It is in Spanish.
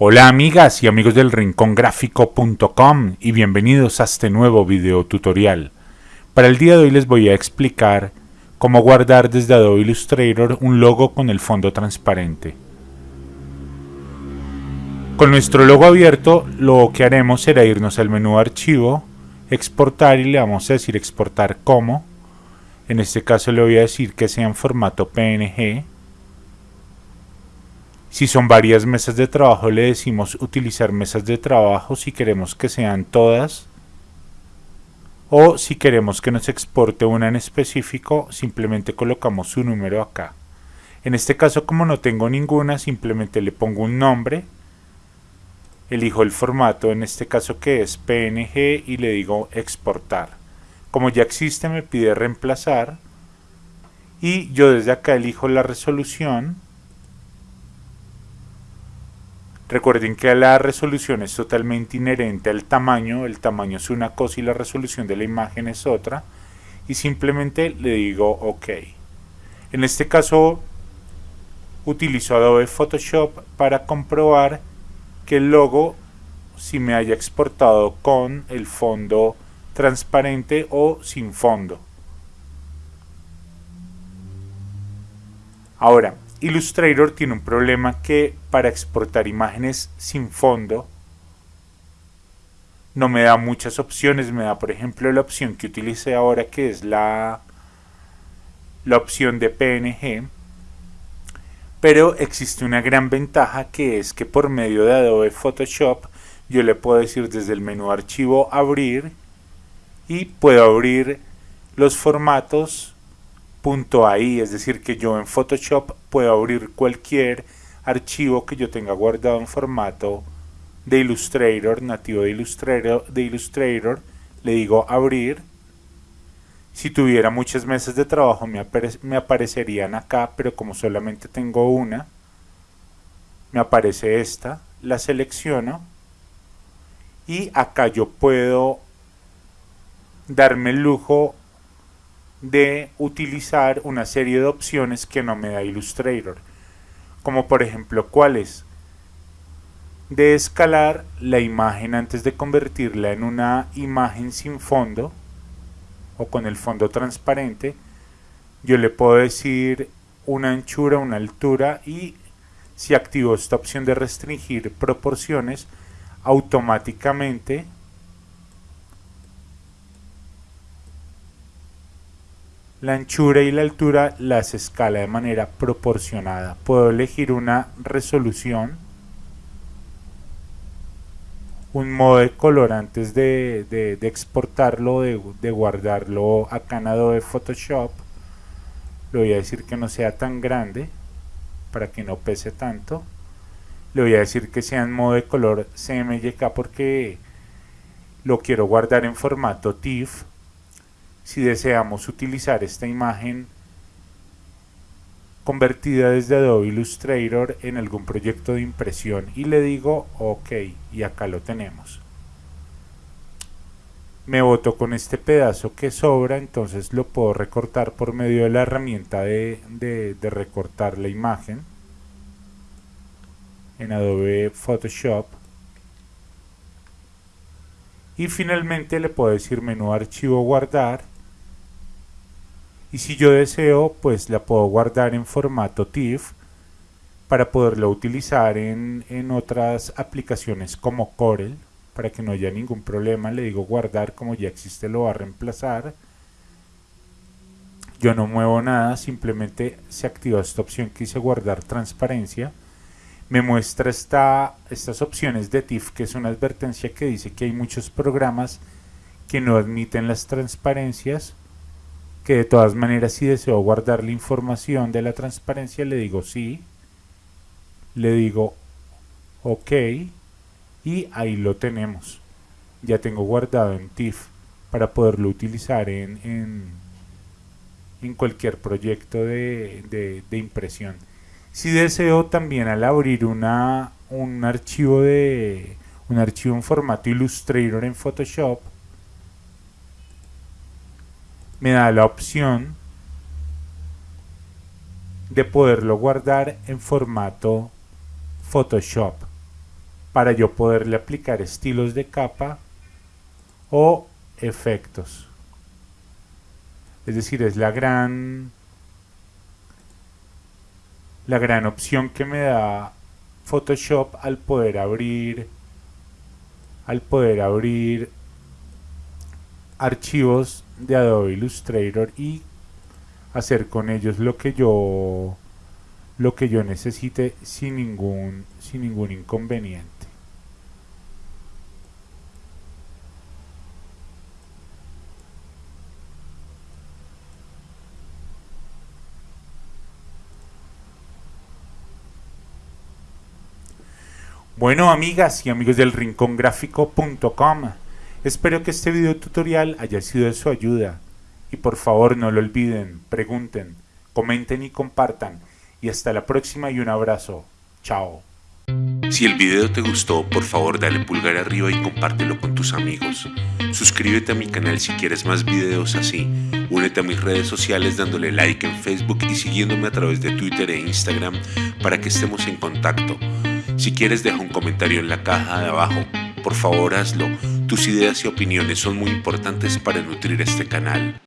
Hola amigas y amigos del rincongráfico.com y bienvenidos a este nuevo video tutorial. Para el día de hoy les voy a explicar cómo guardar desde Adobe Illustrator un logo con el fondo transparente. Con nuestro logo abierto lo que haremos será irnos al menú archivo, exportar y le vamos a decir exportar como. En este caso le voy a decir que sea en formato PNG si son varias mesas de trabajo le decimos utilizar mesas de trabajo si queremos que sean todas o si queremos que nos exporte una en específico simplemente colocamos su número acá. En este caso como no tengo ninguna simplemente le pongo un nombre elijo el formato en este caso que es PNG y le digo exportar. Como ya existe me pide reemplazar y yo desde acá elijo la resolución Recuerden que la resolución es totalmente inherente al tamaño, el tamaño es una cosa y la resolución de la imagen es otra, y simplemente le digo OK. En este caso utilizo Adobe Photoshop para comprobar que el logo si me haya exportado con el fondo transparente o sin fondo. Ahora, Illustrator tiene un problema que para exportar imágenes sin fondo no me da muchas opciones, me da por ejemplo la opción que utilicé ahora que es la, la opción de PNG pero existe una gran ventaja que es que por medio de Adobe Photoshop yo le puedo decir desde el menú archivo abrir y puedo abrir los formatos .ai, es decir que yo en Photoshop puedo abrir cualquier archivo que yo tenga guardado en formato de Illustrator, nativo de Illustrator, de Illustrator le digo abrir. Si tuviera muchas mesas de trabajo me, me aparecerían acá, pero como solamente tengo una, me aparece esta, la selecciono y acá yo puedo darme el lujo de utilizar una serie de opciones que no me da Illustrator. Como por ejemplo, ¿cuáles? De escalar la imagen antes de convertirla en una imagen sin fondo o con el fondo transparente. Yo le puedo decir una anchura, una altura y si activo esta opción de restringir proporciones, automáticamente La anchura y la altura las escala de manera proporcionada. Puedo elegir una resolución, un modo de color antes de, exportarlo, de, de, guardarlo acá en Adobe Photoshop. Le voy a decir que no sea tan grande para que no pese tanto. Le voy a decir que sea en modo de color CMYK porque lo quiero guardar en formato TIFF si deseamos utilizar esta imagen convertida desde Adobe Illustrator en algún proyecto de impresión y le digo OK y acá lo tenemos me boto con este pedazo que sobra entonces lo puedo recortar por medio de la herramienta de, de recortar la imagen. En Adobe Photoshop. Y finalmente le puedo decir menú archivo guardar y si yo deseo pues la puedo guardar en formato TIFF para poderlo utilizar en, en otras aplicaciones como Corel para que no haya ningún problema. Le digo guardar como ya existe lo va a reemplazar. Yo no muevo nada simplemente se activa esta opción que dice guardar transparencia. Me muestra esta, estas opciones de TIFF que es una advertencia que dice que hay muchos programas que no admiten las transparencias que de todas maneras si deseo guardar la información de la transparencia le digo sí, le digo ok y ahí lo tenemos. Ya tengo guardado en TIFF para poderlo utilizar en, en, cualquier proyecto de, de, impresión. Si deseo también al abrir una, un archivo de un archivo en formato Illustrator en Photoshop, me da la opción de poderlo guardar en formato Photoshop. para yo poderle aplicar estilos de capa o efectos. Es decir, es la gran la gran opción que me da Photoshop al poder abrir al poder abrir archivos de Adobe Illustrator y hacer con ellos lo que yo lo que yo necesite sin ningún sin ningún inconveniente. Bueno amigas y amigos del rincongráfico.com, espero que este video tutorial haya sido de su ayuda y por favor no lo olviden, pregunten, comenten y compartan y hasta la próxima y un abrazo. Chao. Si el video te gustó, por favor dale pulgar arriba y compártelo con tus amigos. Suscríbete a mi canal si quieres más videos así. Únete a mis redes sociales dándole like en Facebook y siguiéndome a través de Twitter e Instagram para que estemos en contacto. Si quieres deja un comentario en la caja de abajo, por favor hazlo. Tus ideas y opiniones son muy importantes para nutrir este canal.